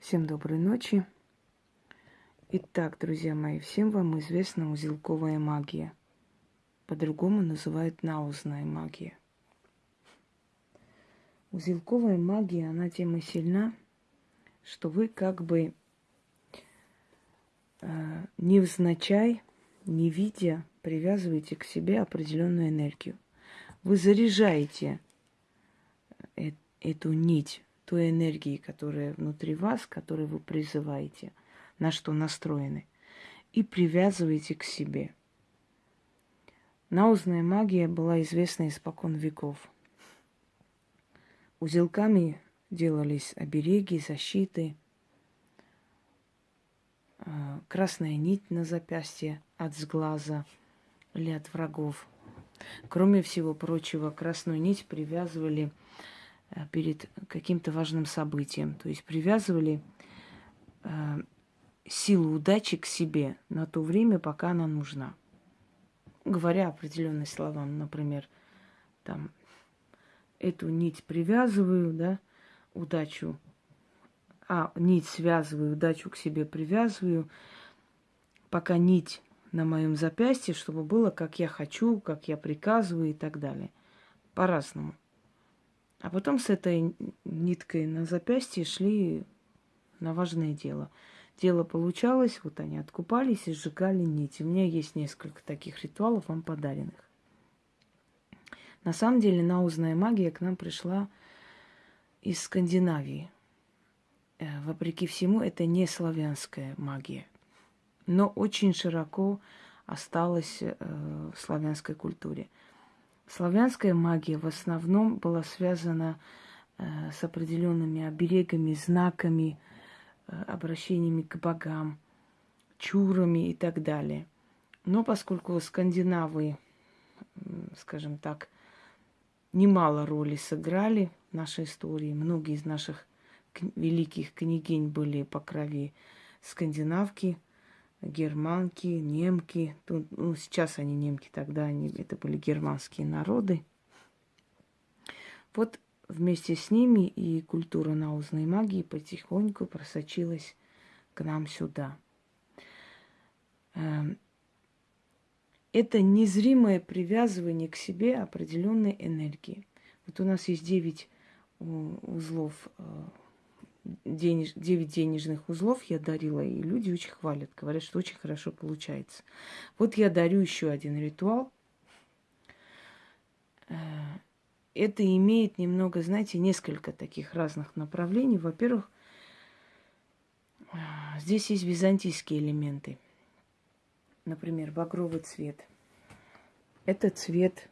Всем доброй ночи. Итак, друзья мои, всем вам известна узелковая магия. По-другому называют наузная магия. Узелковая магия, она тем и сильна, что вы как бы э, невзначай, не видя, привязываете к себе определенную энергию. Вы заряжаете э, эту нить той энергии, которая внутри вас, которую вы призываете, на что настроены, и привязываете к себе. Наузная магия была известна испокон веков. Узелками делались обереги, защиты, а, красная нить на запястье от сглаза или от врагов. Кроме всего прочего, красную нить привязывали Э, перед каким-то важным событием. То есть привязывали э, силу удачи к себе на то время, пока она нужна. Говоря определенные слова, например, там, эту нить привязываю, да, удачу, а нить связываю, удачу к себе привязываю, пока нить на моем запястье, чтобы было, как я хочу, как я приказываю и так далее. По-разному. А потом с этой ниткой на запястье шли на важное дело. Дело получалось, вот они откупались и сжигали нить. У меня есть несколько таких ритуалов вам подаренных. На самом деле наузная магия к нам пришла из Скандинавии. Э, вопреки всему, это не славянская магия, но очень широко осталась э, в славянской культуре. Славянская магия в основном была связана э, с определенными оберегами, знаками, э, обращениями к богам, чурами и так далее. Но поскольку скандинавы, скажем так, немало роли сыграли в нашей истории, многие из наших великих княгинь были по крови скандинавки – германки, немки. Тут, ну, сейчас они немки, тогда они, это были германские народы. Вот вместе с ними и культура наузной магии потихоньку просочилась к нам сюда. Эм, это незримое привязывание к себе определенной энергии. Вот у нас есть девять узлов э, денеж, 9 денежных узлов я дарила, и люди очень хвалят, говорят, что очень хорошо получается. Вот я дарю еще один ритуал. Э, это имеет немного, знаете, несколько таких разных направлений. Во-первых, э, здесь есть византийские элементы. Например, багровый цвет. Это цвет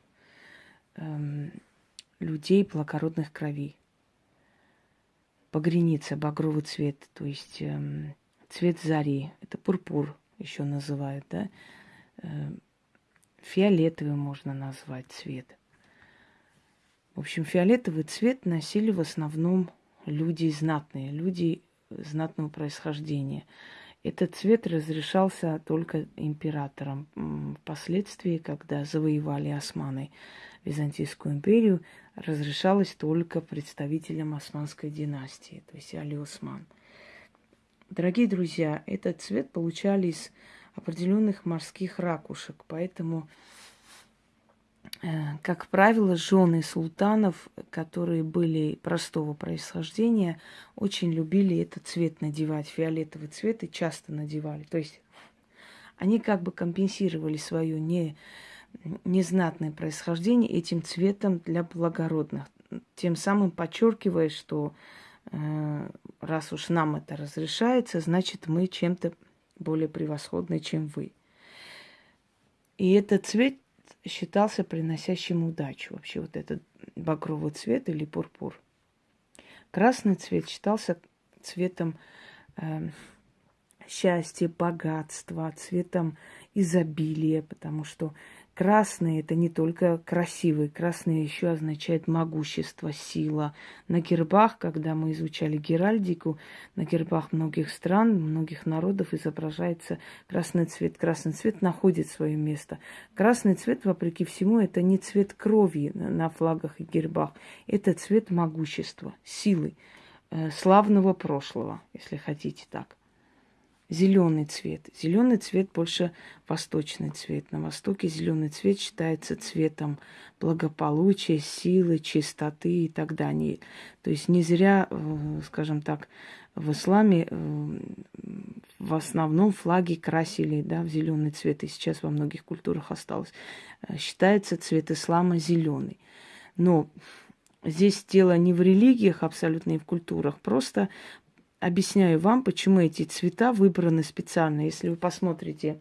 эм, людей благородных кровей погреница, багровый цвет, то есть э, цвет зари, это пурпур еще называют, да, э, фиолетовый можно назвать цвет. В общем, фиолетовый цвет носили в основном люди знатные, люди знатного происхождения. Этот цвет разрешался только императорам. Впоследствии, когда завоевали османы Византийскую империю, разрешалось только представителям османской династии, то есть Али Осман. Дорогие друзья, этот цвет получали из определенных морских ракушек, поэтому Э, как правило, жены султанов, которые были простого происхождения, очень любили этот цвет надевать, фиолетовый цвет, и часто надевали. То есть они как бы компенсировали свое не, незнатное происхождение этим цветом для благородных, тем самым подчеркивая, что э, раз уж нам это разрешается, значит мы чем-то более превосходны, чем вы. И этот цвет считался приносящим удачу. Вообще вот этот багровый цвет или пурпур. Красный цвет считался цветом э, счастья, богатства, цветом изобилия, потому что Красный – это не только красивый, красный еще означает могущество, сила. На гербах, когда мы изучали геральдику, на гербах многих стран, многих народов изображается красный цвет. Красный цвет находит свое место. Красный цвет, вопреки всему, это не цвет крови на флагах и гербах, это цвет могущества, силы. э, славного прошлого, если хотите так. Зеленый цвет. Зеленый цвет больше восточный цвет. На Востоке зеленый цвет считается цветом благополучия, силы, чистоты и так далее. То есть не зря, э, скажем так, в исламе э, в основном флаги красили да, в зеленый цвет, и сейчас во многих культурах осталось. Э, считается цвет ислама зеленый. Но здесь дело не в религиях абсолютно и в культурах, просто объясняю вам, почему эти цвета выбраны специально. Если вы посмотрите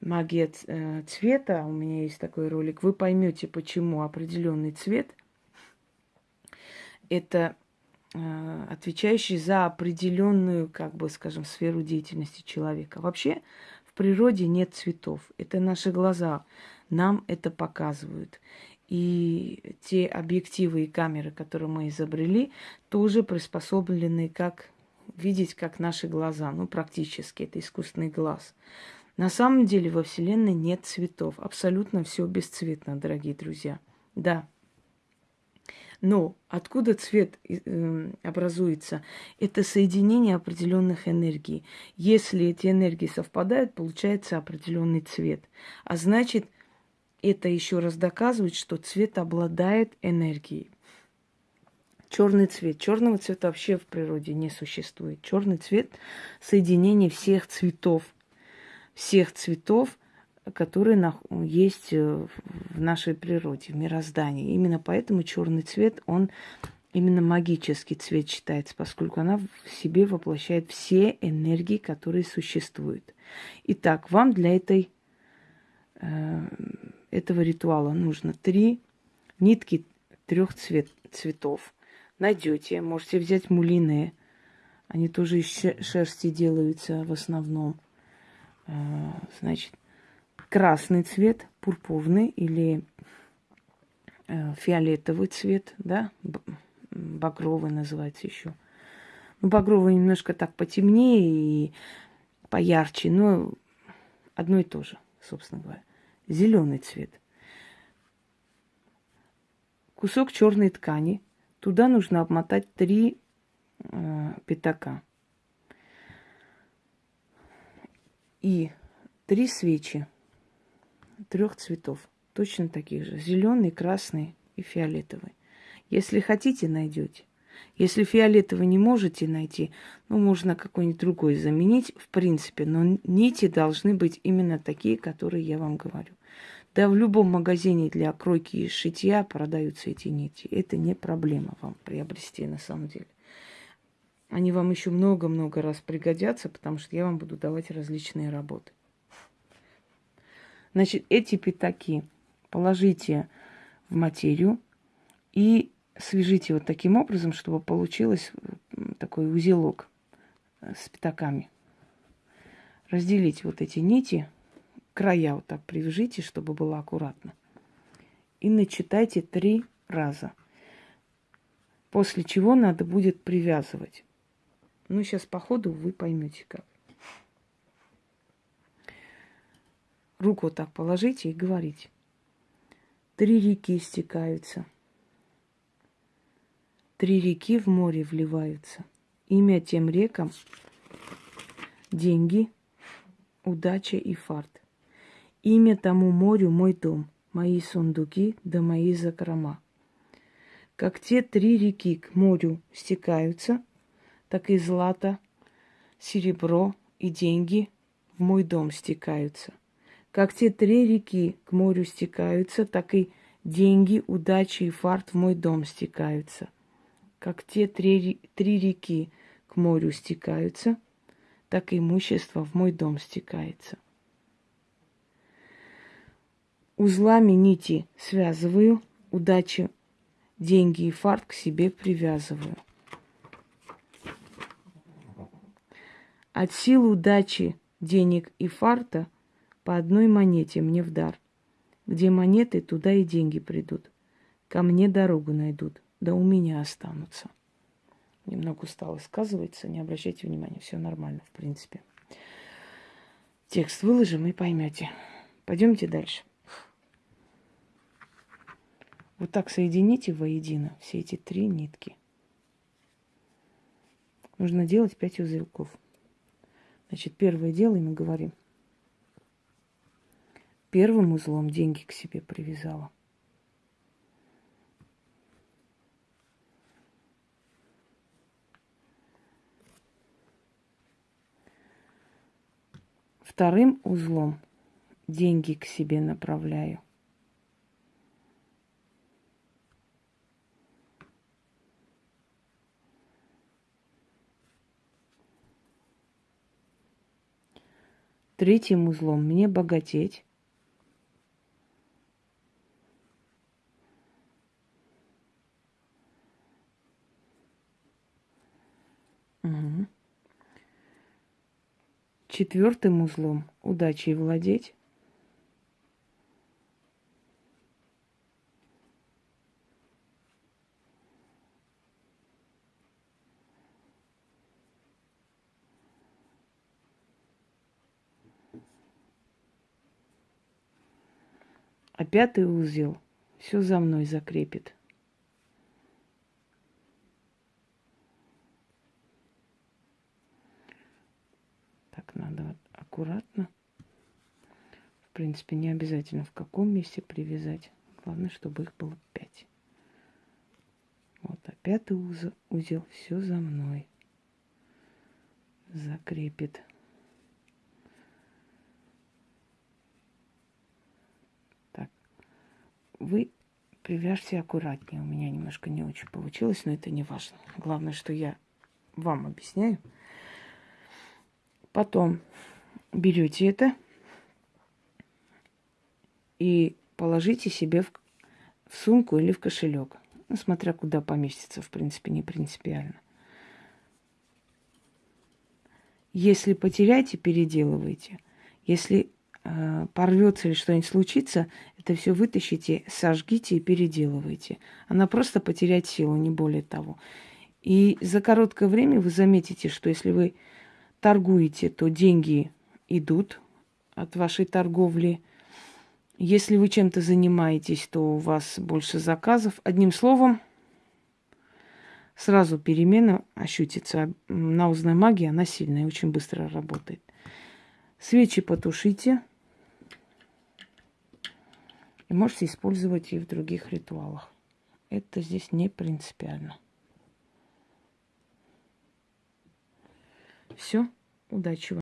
магия э, цвета, у меня есть такой ролик, вы поймете, почему определенный цвет это э, отвечающий за определенную, как бы, скажем, сферу деятельности человека. Вообще в природе нет цветов. Это наши глаза нам это показывают. И те объективы и камеры, которые мы изобрели, тоже приспособлены как видеть, как наши глаза. Ну, практически, это искусственный глаз. На самом деле во Вселенной нет цветов. Абсолютно все бесцветно, дорогие друзья. Да. Но откуда цвет э, образуется? Это соединение определенных энергий. Если эти энергии совпадают, получается определенный цвет. А значит, это еще раз доказывает, что цвет обладает энергией. Черный цвет. Черного цвета вообще в природе не существует. Черный цвет соединение всех цветов. Всех цветов, которые есть э, в нашей природе, в мироздании. Именно поэтому черный цвет, он именно магический цвет считается, поскольку она в себе воплощает все энергии, которые существуют. Итак, вам для этой э, этого ритуала нужно три нитки трех цвет, цветов. Найдете. Можете взять мулины. Они тоже из шерсти делаются в основном. А, значит, красный цвет, пурпурный или э, фиолетовый цвет, да, багровый называется еще. Ну, багровый немножко так потемнее и поярче, но одно и то же, собственно говоря зеленый цвет. Кусок черной ткани. Туда нужно обмотать три э, пятака. И три свечи трех цветов, точно таких же. Зеленый, красный и фиолетовый. Если хотите, найдете. Если фиолетовый не можете найти, ну, можно какой-нибудь другой заменить, в принципе, но нити должны быть именно такие, которые я вам говорю. Да в любом магазине для кройки и шитья продаются эти нити. Это не проблема вам приобрести на самом деле. Они вам еще много-много раз пригодятся, потому что я вам буду давать различные работы. Значит, эти пятаки положите в материю и свяжите вот таким образом, чтобы получилось такой узелок э, с пятаками. Разделите вот эти нити, края вот так привяжите, чтобы было аккуратно. И начитайте три раза. После чего надо будет привязывать. Ну, сейчас по ходу вы поймете как. Руку вот так положите и говорите. Три реки стекаются – Три реки в море вливаются. Имя тем рекам – деньги, удача и фарт. Имя тому морю – мой дом, мои сундуки да мои закрома. Как те три реки к морю стекаются, так и злато, серебро и деньги в мой дом стекаются. Как те три реки к морю стекаются, так и деньги, удача и фарт в мой дом стекаются как те три, три реки к морю стекаются, так и имущество в мой дом стекается. Узлами нити связываю, удачи, деньги и фарт к себе привязываю. От сил удачи, денег и фарта по одной монете мне в дар. Где монеты, туда и деньги придут. Ко мне дорогу найдут да у меня останутся. Немного устало сказывается, не обращайте внимания, все нормально, в принципе. Текст выложим и поймете. Пойдемте дальше. Вот так соедините воедино все эти три нитки. нужно делать 5 узелков. Значит, первое делаем и говорим. Первым узлом деньги к себе привязала. Вторым узлом деньги к себе направляю. Третьим узлом мне богатеть. Угу. Четвертым узлом удачей владеть. А пятый узел все за мной закрепит. Так, надо аккуратно. В принципе, не обязательно в каком месте привязать. Главное, чтобы их было пять. Вот, а пятый узел, узел все за мной закрепит. Вы привяжьте аккуратнее. У меня немножко не очень получилось, но это не важно. Главное, что я вам объясняю. Потом берете это и положите себе в, в сумку или в кошелек. Ну, смотря куда поместится, в принципе, не принципиально. Если потеряете, переделывайте. Если порвется или что-нибудь случится, это все вытащите, сожгите и переделывайте. Она просто потеряет силу, не более того. И за короткое время вы заметите, что если вы торгуете, то деньги идут от вашей торговли. Если вы чем-то занимаетесь, то у вас больше заказов. Одним словом, сразу перемена ощутится. На узной магии она сильная, очень быстро работает. Свечи потушите. Можете использовать и в других ритуалах. Это здесь не принципиально. Все. Удачи вам.